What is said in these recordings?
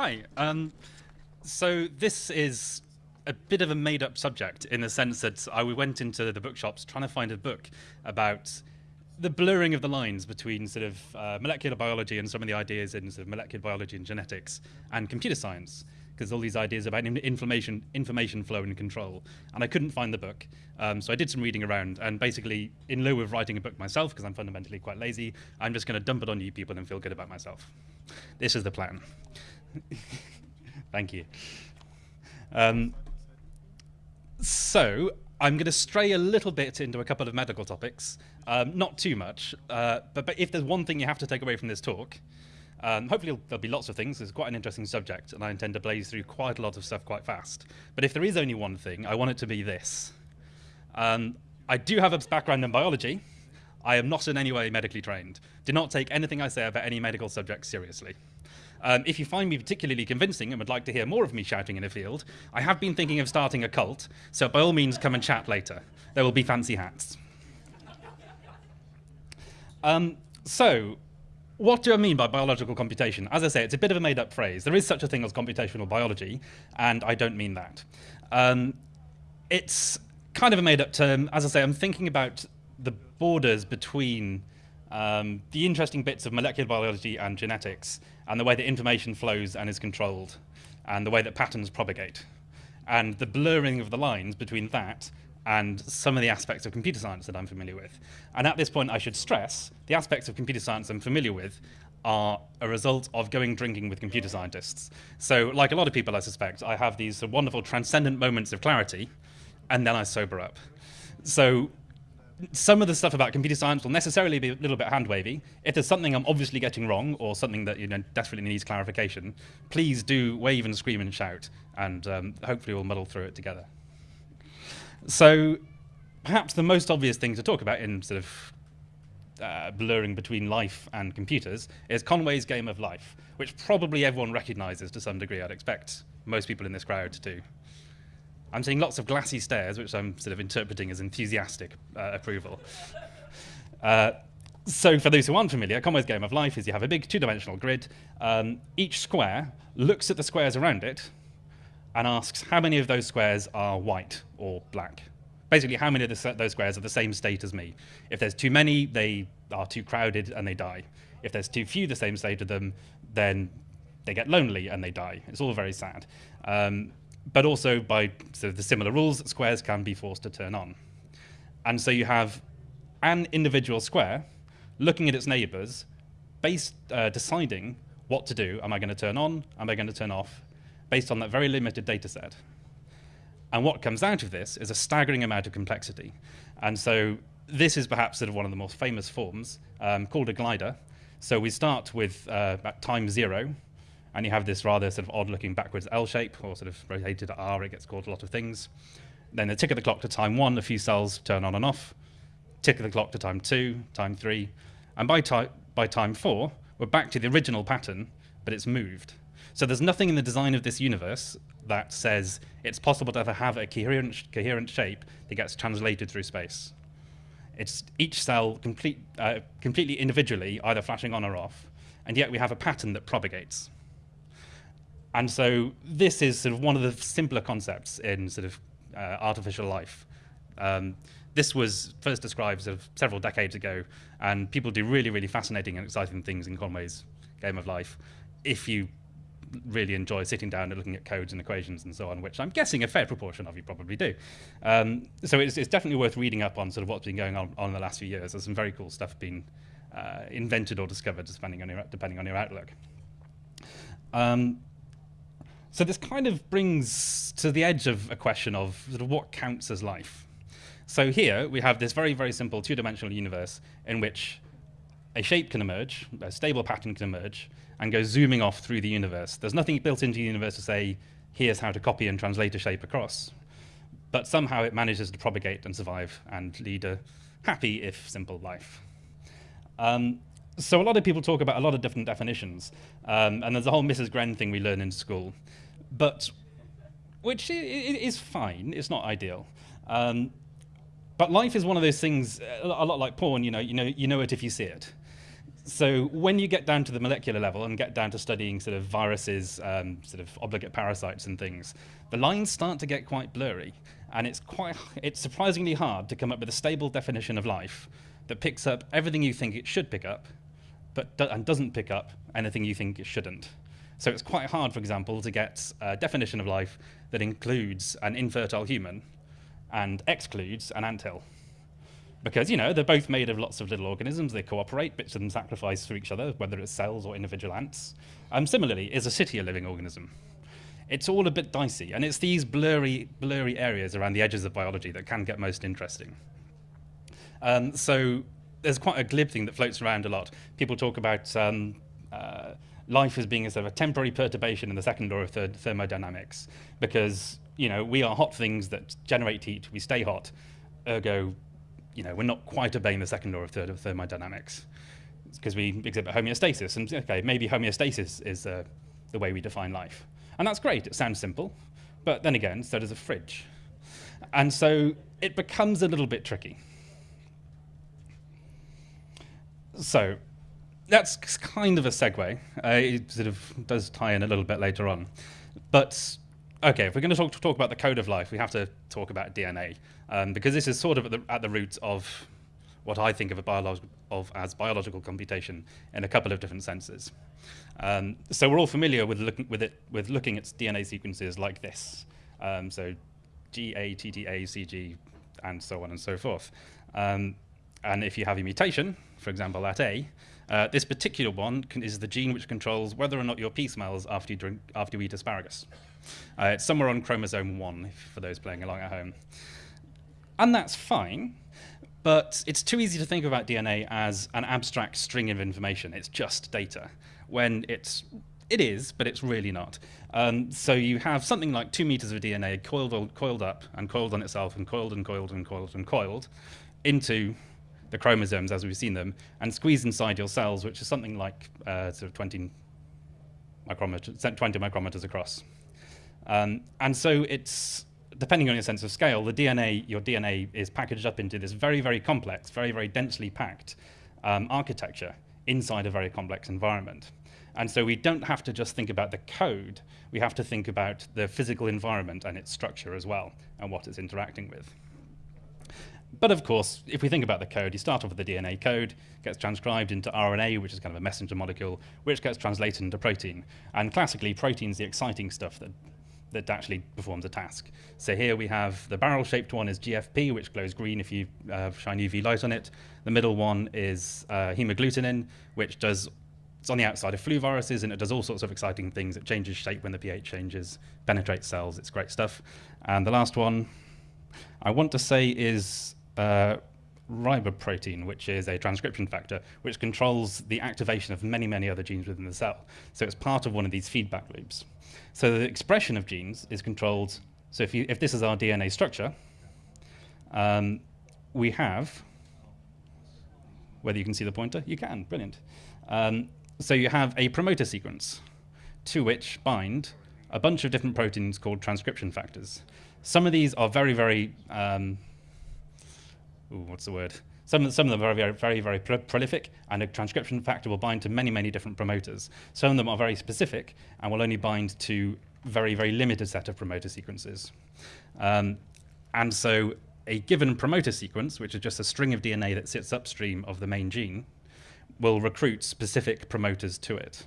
Hi. Um, so this is a bit of a made-up subject in the sense that I went into the bookshops trying to find a book about the blurring of the lines between sort of uh, molecular biology and some of the ideas in sort of molecular biology and genetics and computer science because all these ideas about information, information flow and control. And I couldn't find the book. Um, so I did some reading around. And basically, in lieu of writing a book myself, because I'm fundamentally quite lazy, I'm just going to dump it on you people and feel good about myself. This is the plan. Thank you. Um, so I'm going to stray a little bit into a couple of medical topics, um, not too much, uh, but, but if there's one thing you have to take away from this talk, um, hopefully, there'll be lots of things. It's quite an interesting subject, and I intend to blaze through quite a lot of stuff quite fast. But if there is only one thing, I want it to be this. Um, I do have a background in biology. I am not in any way medically trained. Do not take anything I say about any medical subject seriously. Um, if you find me particularly convincing and would like to hear more of me shouting in a field, I have been thinking of starting a cult, so by all means come and chat later. There will be fancy hats. Um, so, what do I mean by biological computation? As I say, it's a bit of a made up phrase. There is such a thing as computational biology, and I don't mean that. Um, it's kind of a made up term. As I say, I'm thinking about the borders between um, the interesting bits of molecular biology and genetics, and the way that information flows and is controlled, and the way that patterns propagate, and the blurring of the lines between that and some of the aspects of computer science that I'm familiar with. And at this point, I should stress the aspects of computer science I'm familiar with are a result of going drinking with computer scientists. So, like a lot of people, I suspect, I have these wonderful transcendent moments of clarity, and then I sober up. So, some of the stuff about computer science will necessarily be a little bit hand wavy. If there's something I'm obviously getting wrong or something that you know desperately needs clarification, please do wave and scream and shout, and um, hopefully we'll muddle through it together. So perhaps the most obvious thing to talk about in sort of uh, blurring between life and computers is Conway's Game of Life, which probably everyone recognizes to some degree, I'd expect most people in this crowd to. I'm seeing lots of glassy stares, which I'm sort of interpreting as enthusiastic uh, approval. Uh, so for those who aren't familiar, Conway's Game of Life is you have a big two-dimensional grid. Um, each square looks at the squares around it and asks how many of those squares are white or black. Basically, how many of the, those squares are the same state as me. If there's too many, they are too crowded and they die. If there's too few the same state of them, then they get lonely and they die. It's all very sad. Um, but also, by sort of the similar rules, squares can be forced to turn on. And so you have an individual square looking at its neighbors, based, uh, deciding what to do. Am I going to turn on? Am I going to turn off? based on that very limited data set. And what comes out of this is a staggering amount of complexity. And so this is perhaps sort of one of the most famous forms um, called a glider. So we start with uh, at time zero, and you have this rather sort of odd-looking backwards L shape, or sort of rotated R, it gets called a lot of things. Then the tick of the clock to time one, a few cells turn on and off. Tick of the clock to time two, time three. And by, by time four, we're back to the original pattern, but it's moved. So there's nothing in the design of this universe that says it's possible to ever have a coherent, coherent shape that gets translated through space. It's each cell complete, uh, completely individually, either flashing on or off, and yet we have a pattern that propagates. And so this is sort of one of the simpler concepts in sort of uh, artificial life. Um, this was first described sort of several decades ago, and people do really, really fascinating and exciting things in Conway's Game of Life if you really enjoy sitting down and looking at codes and equations and so on, which I'm guessing a fair proportion of you probably do. Um, so it's, it's, definitely worth reading up on sort of what's been going on, on in the last few years. There's some very cool stuff being uh, invented or discovered depending on your, depending on your outlook. Um, so this kind of brings to the edge of a question of sort of what counts as life. So here we have this very, very simple two-dimensional universe in which a shape can emerge, a stable pattern can emerge, and go zooming off through the universe. There's nothing built into the universe to say, here's how to copy and translate a shape across. But somehow it manages to propagate and survive and lead a happy, if simple, life. Um, so a lot of people talk about a lot of different definitions, um, and there's a whole Mrs. Gren thing we learn in school, but which is fine. It's not ideal. Um, but life is one of those things, a lot like porn. You know, you know, you know it if you see it. so when you get down to the molecular level and get down to studying sort of viruses, um, sort of obligate parasites and things, the lines start to get quite blurry, and it's quite it's surprisingly hard to come up with a stable definition of life that picks up everything you think it should pick up, but do and doesn't pick up anything you think it shouldn't. So it's quite hard, for example, to get a definition of life that includes an infertile human and excludes an anthill because you know they're both made of lots of little organisms. They cooperate, bits of them sacrifice for each other, whether it's cells or individual ants. Um, similarly, is a city a living organism? It's all a bit dicey, and it's these blurry, blurry areas around the edges of biology that can get most interesting. Um, so there's quite a glib thing that floats around a lot. People talk about um, uh, life as being a sort of a temporary perturbation in the second law of thermodynamics, because you know we are hot things that generate heat. We stay hot, ergo you know, we're not quite obeying the second law of thermodynamics because we exhibit homeostasis. And okay, maybe homeostasis is uh, the way we define life. And that's great, it sounds simple. But then again, so does a fridge. And so it becomes a little bit tricky. So that's kind of a segue. Uh, it sort of does tie in a little bit later on. But okay, if we're going to talk, talk about the code of life, we have to talk about DNA, um, because this is sort of at the, at the root of what I think of, a of as biological computation in a couple of different senses. Um, so we're all familiar with looking with it with looking at DNA sequences like this. Um, so G A T T A C G and so on and so forth. Um, and if you have a mutation, for example, at A, uh, this particular one is the gene which controls whether or not your pee smells after you, drink, after you eat asparagus. Uh, it's somewhere on chromosome 1, for those playing along at home. And that's fine, but it's too easy to think about DNA as an abstract string of information. It's just data, when it's it is, but it's really not. Um, so you have something like two meters of DNA coiled, coiled up and coiled on itself and coiled and coiled and coiled and coiled into the chromosomes as we've seen them and squeeze inside your cells, which is something like uh, sort of 20 micrometers, 20 micrometers across. Um, and so it's, depending on your sense of scale, the DNA, your DNA is packaged up into this very, very complex, very, very densely packed um, architecture inside a very complex environment. And so we don't have to just think about the code, we have to think about the physical environment and its structure as well, and what it's interacting with. But of course, if we think about the code, you start off with the DNA code, gets transcribed into RNA, which is kind of a messenger molecule, which gets translated into protein. And classically, protein's the exciting stuff that that actually performs a task. So here we have the barrel-shaped one is GFP, which glows green if you uh, shine UV light on it. The middle one is uh, hemagglutinin, which does it's on the outside of flu viruses, and it does all sorts of exciting things. It changes shape when the pH changes, penetrates cells. It's great stuff. And the last one, I want to say, is uh, riboprotein, which is a transcription factor, which controls the activation of many, many other genes within the cell. So it's part of one of these feedback loops. So the expression of genes is controlled. So if, you, if this is our DNA structure, um, we have, whether you can see the pointer, you can, brilliant. Um, so you have a promoter sequence to which bind a bunch of different proteins called transcription factors. Some of these are very, very, um, ooh, what's the word? Some, some of them are very, very, very prolific, and a transcription factor will bind to many, many different promoters. Some of them are very specific and will only bind to very, very limited set of promoter sequences. Um, and so a given promoter sequence, which is just a string of DNA that sits upstream of the main gene, will recruit specific promoters to it.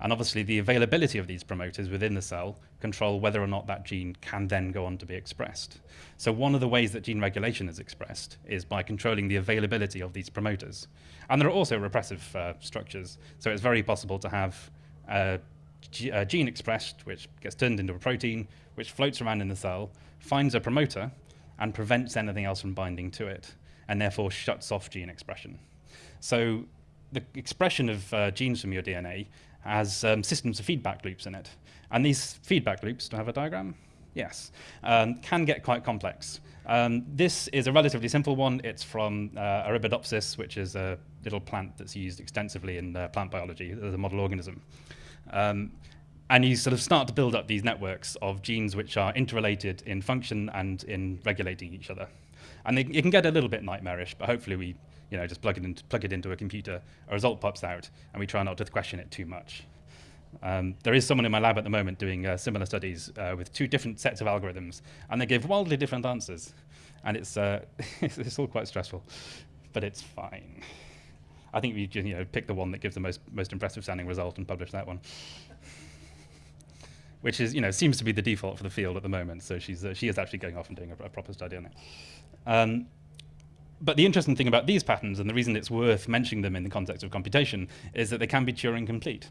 And obviously, the availability of these promoters within the cell control whether or not that gene can then go on to be expressed. So one of the ways that gene regulation is expressed is by controlling the availability of these promoters. And there are also repressive uh, structures. So it's very possible to have a, a gene expressed, which gets turned into a protein, which floats around in the cell, finds a promoter, and prevents anything else from binding to it, and therefore shuts off gene expression. So the expression of uh, genes from your DNA has um, systems of feedback loops in it. And these feedback loops, do I have a diagram? Yes, um, can get quite complex. Um, this is a relatively simple one. It's from uh, Arabidopsis, which is a little plant that's used extensively in uh, plant biology as a model organism. Um, and you sort of start to build up these networks of genes which are interrelated in function and in regulating each other. And they, it can get a little bit nightmarish, but hopefully we You know, just plug it, into, plug it into a computer, a result pops out, and we try not to question it too much. Um, there is someone in my lab at the moment doing uh, similar studies uh, with two different sets of algorithms, and they give wildly different answers. And it's, uh, it's all quite stressful, but it's fine. I think we you know, pick the one that gives the most, most impressive sounding result and publish that one. Which is, you know, seems to be the default for the field at the moment. So she's, uh, she is actually going off and doing a, a proper study on it. Um, but the interesting thing about these patterns, and the reason it's worth mentioning them in the context of computation, is that they can be Turing complete.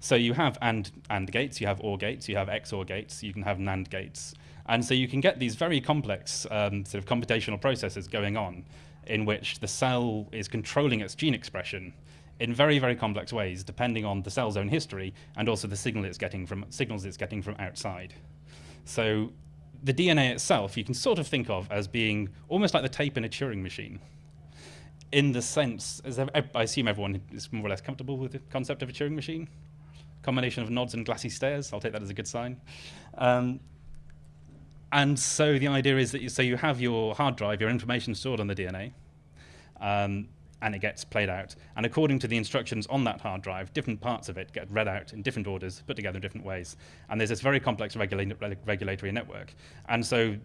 So you have AND, AND gates, you have OR gates, you have XOR gates, you can have NAND gates. And so you can get these very complex um, sort of computational processes going on in which the cell is controlling its gene expression in very, very complex ways, depending on the cell's own history and also the signal it's getting from, signals it's getting from outside. So the DNA itself you can sort of think of as being almost like the tape in a Turing machine. In the sense, as I assume everyone is more or less comfortable with the concept of a Turing machine. Combination of nods and glassy stares, I'll take that as a good sign. Um, and so the idea is that you, so you have your hard drive, your information stored on the DNA, um, and it gets played out. And according to the instructions on that hard drive, different parts of it get read out in different orders, put together in different ways. And there's this very complex regula regulatory network. And so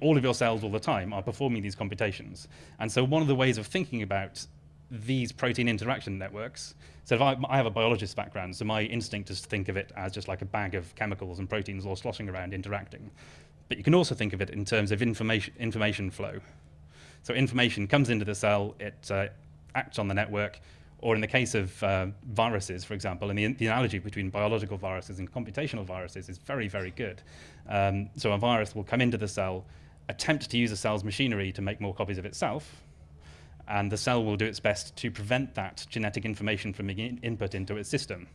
all of your cells all the time are performing these computations. And so one of the ways of thinking about these protein interaction networks, so if I, I have a biologist background, so my instinct is to think of it as just like a bag of chemicals and proteins all sloshing around interacting. But you can also think of it in terms of information, information flow. So information comes into the cell, it uh, acts on the network, or in the case of uh, viruses, for example, and the, the, analogy between biological viruses and computational viruses is very, very good. Um, so a virus will come into the cell, attempt to use the cell's machinery to make more copies of itself, and the cell will do its best to prevent that genetic information from being in input into its system,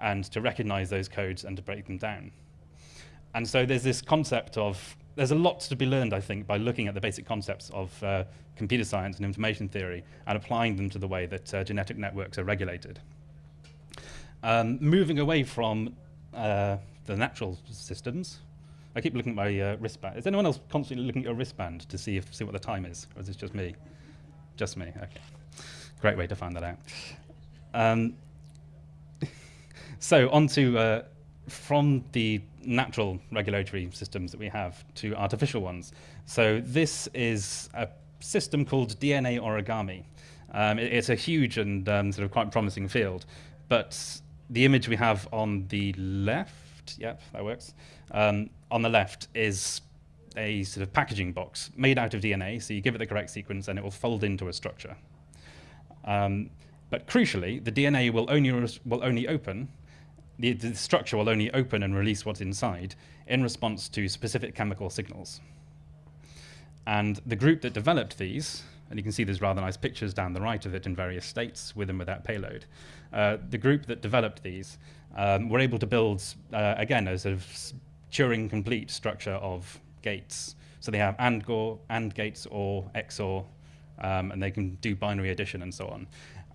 and to recognize those codes and to break them down. And so there's this concept of there's a lot to be learned, I think, by looking at the basic concepts of uh, computer science and information theory and applying them to the way that uh, genetic networks are regulated. Um, moving away from uh, the natural systems, I keep looking at my uh, wristband. Is anyone else constantly looking at your wristband to see if see what the time is, or is it just me? Just me. Okay. Great way to find that out. Um, so on to uh, from the natural regulatory systems that we have to artificial ones. So this is a system called DNA origami. Um, it, it's a huge and um, sort of quite promising field, but the image we have on the left, yep, that works, um, on the left is a sort of packaging box made out of DNA, so you give it the correct sequence and it will fold into a structure. Um, but crucially, the DNA will only, will only open the, the structure will only open and release what's inside in response to specific chemical signals. And the group that developed these, and you can see there's rather nice pictures down the right of it in various states with and without payload. Uh, the group that developed these um, were able to build, uh, again, a sort of Turing complete structure of gates. So they have AND, AND gates or XOR, um, and they can do binary addition and so on.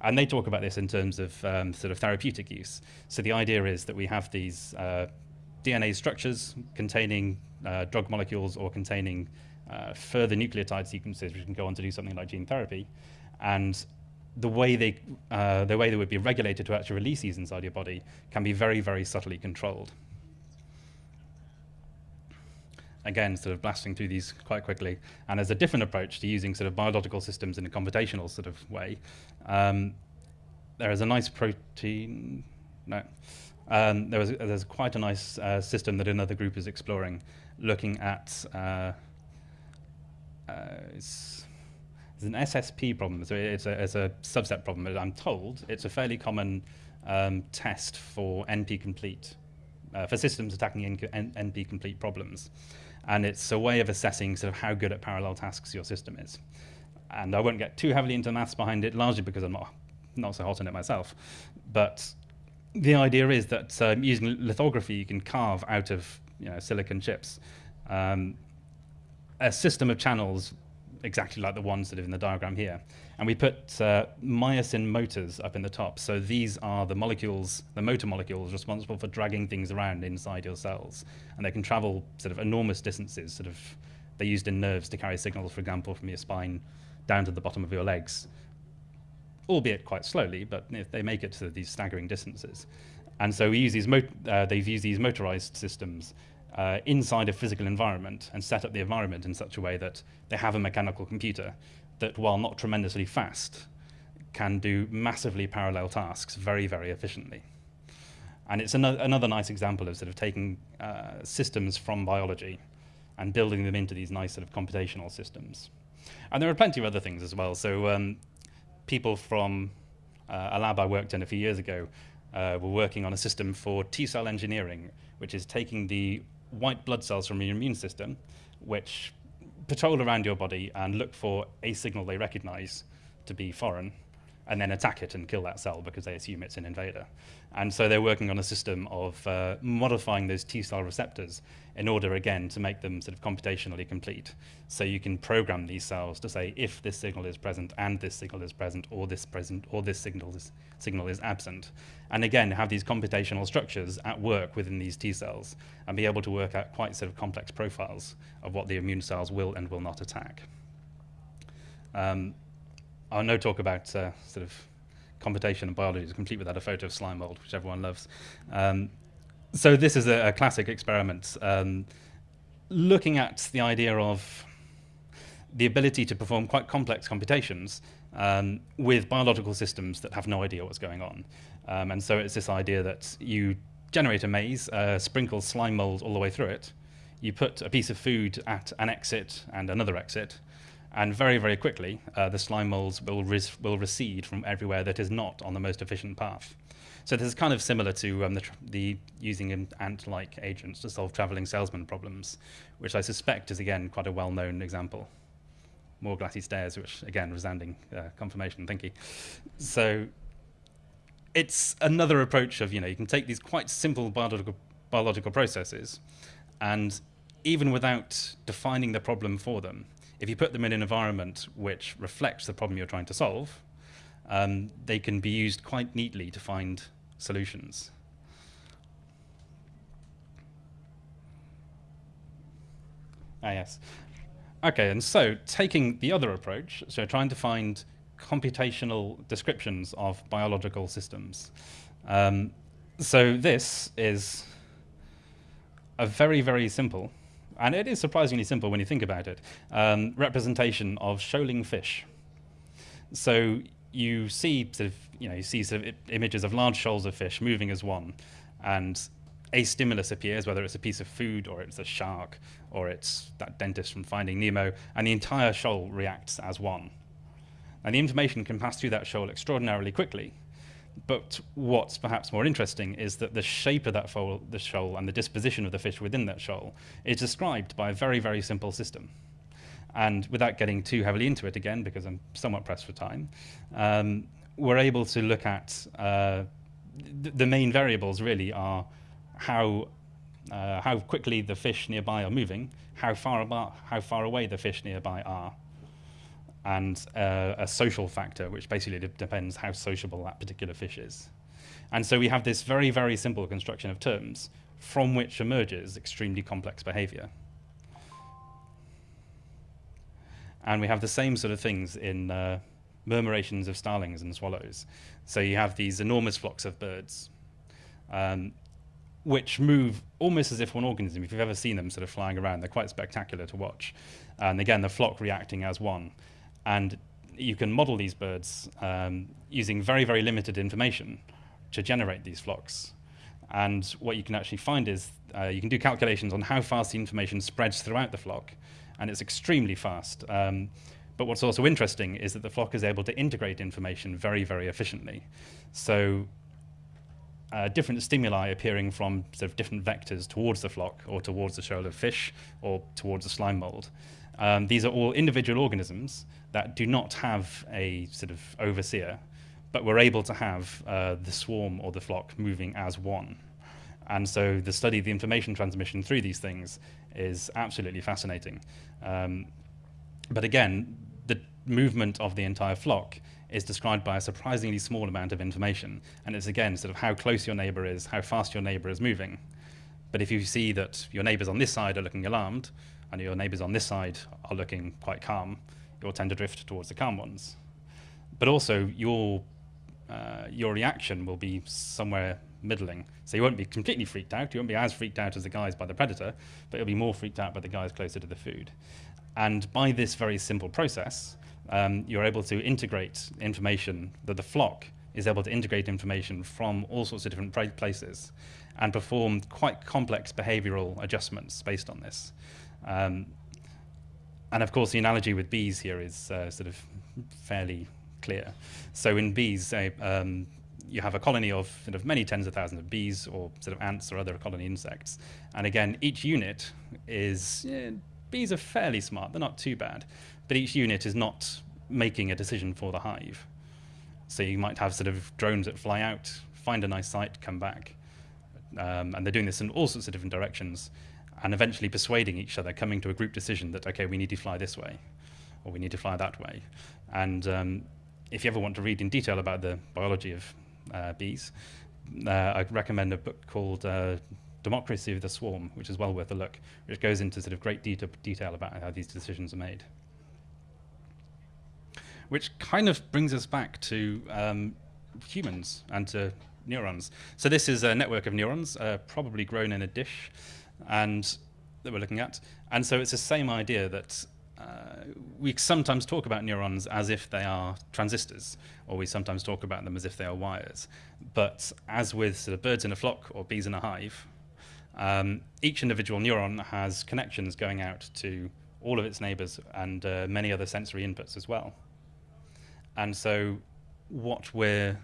And they talk about this in terms of um, sort of therapeutic use. So the idea is that we have these uh, DNA structures containing uh, drug molecules or containing uh, further nucleotide sequences, which can go on to do something like gene therapy. And the way they, uh, the way they would be regulated to actually release these inside your body can be very, very subtly controlled again, sort of blasting through these quite quickly. And there's a different approach to using sort of biological systems in a computational sort of way. Um, there is a nice protein, no. Um, there was, there's quite a nice uh, system that another group is exploring, looking at, uh, uh, it's, it's, an SSP problem, so it's a, it's a subset problem. I'm told it's a fairly common um, test for NP-complete, uh, for systems attacking NP-complete problems and it's a way of assessing sort of how good at parallel tasks your system is. And I won't get too heavily into maths behind it, largely because I'm not, not so hot on it myself. But the idea is that um, using lithography, you can carve out of you know, silicon chips um, a system of channels exactly like the ones that are in the diagram here. And we put uh, myosin motors up in the top. So these are the molecules, the motor molecules responsible for dragging things around inside your cells. And they can travel sort of enormous distances. Sort of, they're used in nerves to carry signals, for example, from your spine down to the bottom of your legs. albeit quite slowly, but they make it to these staggering distances. And so we use these uh, they've used these motorized systems uh, inside a physical environment and set up the environment in such a way that they have a mechanical computer that, while not tremendously fast, can do massively parallel tasks very, very efficiently. And it's another, another nice example of sort of taking uh, systems from biology and building them into these nice sort of computational systems. And there are plenty of other things as well. So um, people from uh, a lab I worked in a few years ago uh, were working on a system for T-cell engineering, which is taking the white blood cells from your immune system, which patrol around your body and look for a signal they recognize to be foreign, and then attack it and kill that cell because they assume it's an invader. And so they're working on a system of uh, modifying those T cell receptors in order, again, to make them sort of computationally complete. So you can program these cells to say if this signal is present and this signal is present, or this present, or this signal is, signal is absent. And again, have these computational structures at work within these T cells and be able to work out quite sort of complex profiles of what the immune cells will and will not attack. Um, I'll no talk about uh, sort of computation and biology is complete without a photo of slime mold, which everyone loves. Um, so this is a, a classic experiment um, looking at the idea of the ability to perform quite complex computations um, with biological systems that have no idea what's going on. Um, and so it's this idea that you generate a maze, uh, sprinkle slime mold all the way through it, you put a piece of food at an exit and another exit, and very, very quickly, uh, the slime molds will, will recede from everywhere that is not on the most efficient path. So this is kind of similar to um, the, the, using ant-like agents to solve traveling salesman problems, which I suspect is, again, quite a well-known example. More glassy stares, which, again, resounding uh, confirmation, thank you. So it's another approach of, you know, you can take these quite simple biological, biological processes and even without defining the problem for them, if you put them in an environment which reflects the problem you're trying to solve, um, they can be used quite neatly to find solutions. Ah, yes. Okay, and so taking the other approach, so trying to find computational descriptions of biological systems. Um, so this is a very, very simple and it is surprisingly simple when you think about it, um, representation of shoaling fish. So you see sort of, you know, you see sort of images of large shoals of fish moving as one, and a stimulus appears, whether it's a piece of food or it's a shark or it's that dentist from Finding Nemo, and the entire shoal reacts as one. And the information can pass through that shoal extraordinarily quickly, but what's perhaps more interesting is that the shape of that foal, the shoal and the disposition of the fish within that shoal is described by a very, very simple system. And without getting too heavily into it again, because I'm somewhat pressed for time, um, we're able to look at uh, th the main variables really are how uh, how quickly the fish nearby are moving, how far, about, how far away the fish nearby are, and uh, a social factor, which basically depends how sociable that particular fish is. And so we have this very, very simple construction of terms from which emerges extremely complex behavior. And we have the same sort of things in uh, murmurations of starlings and swallows. So you have these enormous flocks of birds, um, which move almost as if one organism. If you've ever seen them sort of flying around, they're quite spectacular to watch. And again, the flock reacting as one. And you can model these birds um, using very, very limited information to generate these flocks. And what you can actually find is uh, you can do calculations on how fast the information spreads throughout the flock, and it's extremely fast. Um, but what's also interesting is that the flock is able to integrate information very, very efficiently. So uh, different stimuli appearing from sort of different vectors towards the flock or towards the shoal of fish or towards the slime mold. Um, these are all individual organisms that do not have a sort of overseer, but we're able to have uh, the swarm or the flock moving as one. And so the study of the information transmission through these things is absolutely fascinating. Um, but again, the movement of the entire flock is described by a surprisingly small amount of information. And it's again sort of how close your neighbor is, how fast your neighbor is moving. But if you see that your neighbors on this side are looking alarmed, and your neighbors on this side are looking quite calm, you'll tend to drift towards the calm ones. but also your uh, your reaction will be somewhere middling. So you won't be completely freaked out. You won't be as freaked out as the guys by the predator, but you'll be more freaked out by the guys closer to the food. And by this very simple process, um, you're able to integrate information that the flock is able to integrate information from all sorts of different places and perform quite complex behavioral adjustments based on this. Um, and of course, the analogy with bees here is uh, sort of fairly clear. So in bees, uh, um, you have a colony of sort of many tens of thousands of bees or sort of ants or other colony insects. And again, each unit is, yeah, bees are fairly smart, they're not too bad, but each unit is not making a decision for the hive. So you might have sort of drones that fly out, find a nice site, come back. Um, and they're doing this in all sorts of different directions and eventually persuading each other, coming to a group decision that, okay, we need to fly this way or we need to fly that way. And um, if you ever want to read in detail about the biology of uh, bees, uh, I recommend a book called uh, Democracy of the Swarm, which is well worth a look, which goes into sort of great de detail about how these decisions are made. Which kind of brings us back to um, humans and to neurons. So this is a network of neurons, uh, probably grown in a dish, and that we're looking at. And so it's the same idea that uh, we sometimes talk about neurons as if they are transistors, or we sometimes talk about them as if they are wires. But as with sort of birds in a flock or bees in a hive, um, each individual neuron has connections going out to all of its neighbors and uh, many other sensory inputs as well. And so what we're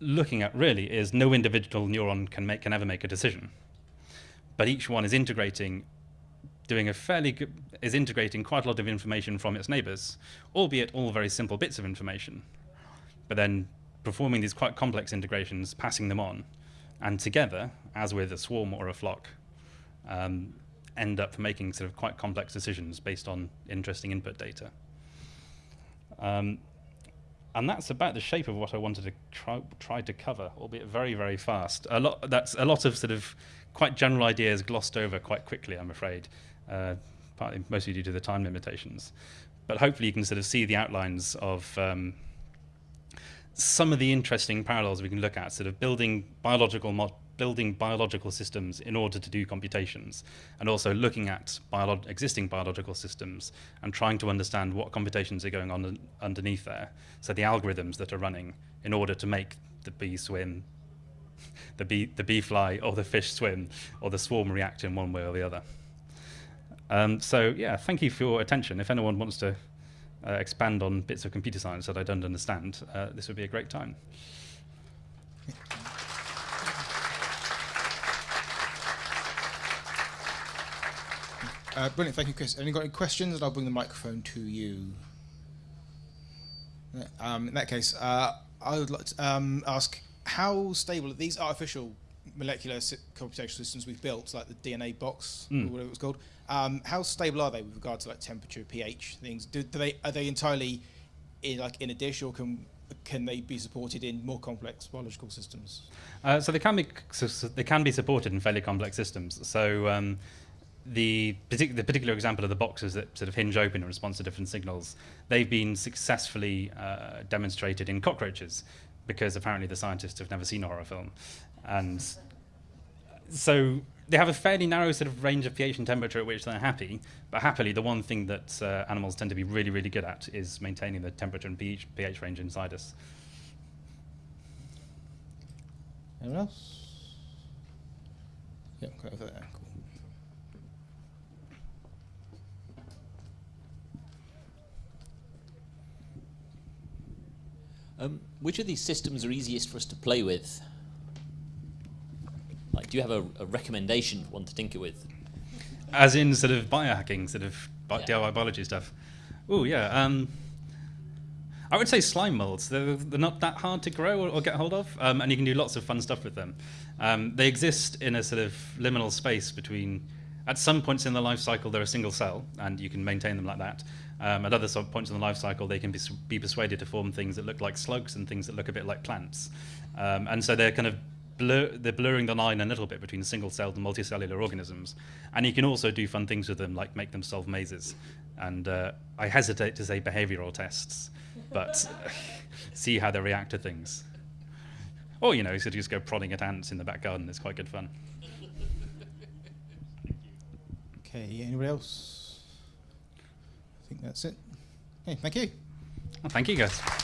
looking at really is no individual neuron can make can ever make a decision, but each one is integrating, doing a fairly good, is integrating quite a lot of information from its neighbors, albeit all very simple bits of information, but then performing these quite complex integrations, passing them on, and together, as with a swarm or a flock, um, end up making sort of quite complex decisions based on interesting input data. Um, and that's about the shape of what I wanted to try, try to cover, albeit very, very fast. A lot, that's a lot of sort of quite general ideas glossed over quite quickly, I'm afraid, uh, partly mostly due to the time limitations. But hopefully you can sort of see the outlines of um, some of the interesting parallels we can look at, sort of building biological building biological systems in order to do computations, and also looking at biolo existing biological systems and trying to understand what computations are going on underneath there. So the algorithms that are running in order to make the bee swim, the bee, the bee fly, or the fish swim, or the swarm react in one way or the other. Um, so yeah, thank you for your attention. If anyone wants to uh, expand on bits of computer science that I don't understand, uh, this would be a great time. Uh, brilliant, thank you, Chris. Any got any questions? And I'll bring the microphone to you. Um, in that case, uh, I would like to um, ask how stable are these artificial molecular computational systems we've built, like the DNA box mm. or whatever it was called? Um, how stable are they with regard to like temperature, pH things? Do, do they are they entirely in like in a dish, or can can they be supported in more complex biological systems? Uh, so they can be so, so they can be supported in fairly complex systems. So um, the, partic the particular example of the boxes that sort of hinge open in response to different signals, they've been successfully uh, demonstrated in cockroaches because apparently the scientists have never seen a horror film. And so they have a fairly narrow sort of range of pH and temperature at which they're happy, but happily the one thing that uh, animals tend to be really, really good at is maintaining the temperature and pH, pH range inside us. Anyone else? Yeah, go over there. Um, which of these systems are easiest for us to play with? Like, do you have a, a recommendation one to tinker with? As in sort of biohacking, sort of bi yeah. DIY biology stuff. Oh yeah. Um, I would say slime molds. They're, they're not that hard to grow or, or get hold of, um, and you can do lots of fun stuff with them. Um, they exist in a sort of liminal space between. At some points in the life cycle, they're a single cell, and you can maintain them like that. Um, at other points in the life cycle, they can be, be, persuaded to form things that look like slugs and things that look a bit like plants. Um, and so they're kind of blur, they're blurring the line a little bit between single-celled and multicellular organisms. And you can also do fun things with them, like make them solve mazes. And uh, I hesitate to say behavioral tests, but see how they react to things. Or, you know, you could just go prodding at ants in the back garden. It's quite good fun. Okay, anybody else? I think that's it. Okay, thank you. Well, thank you, guys.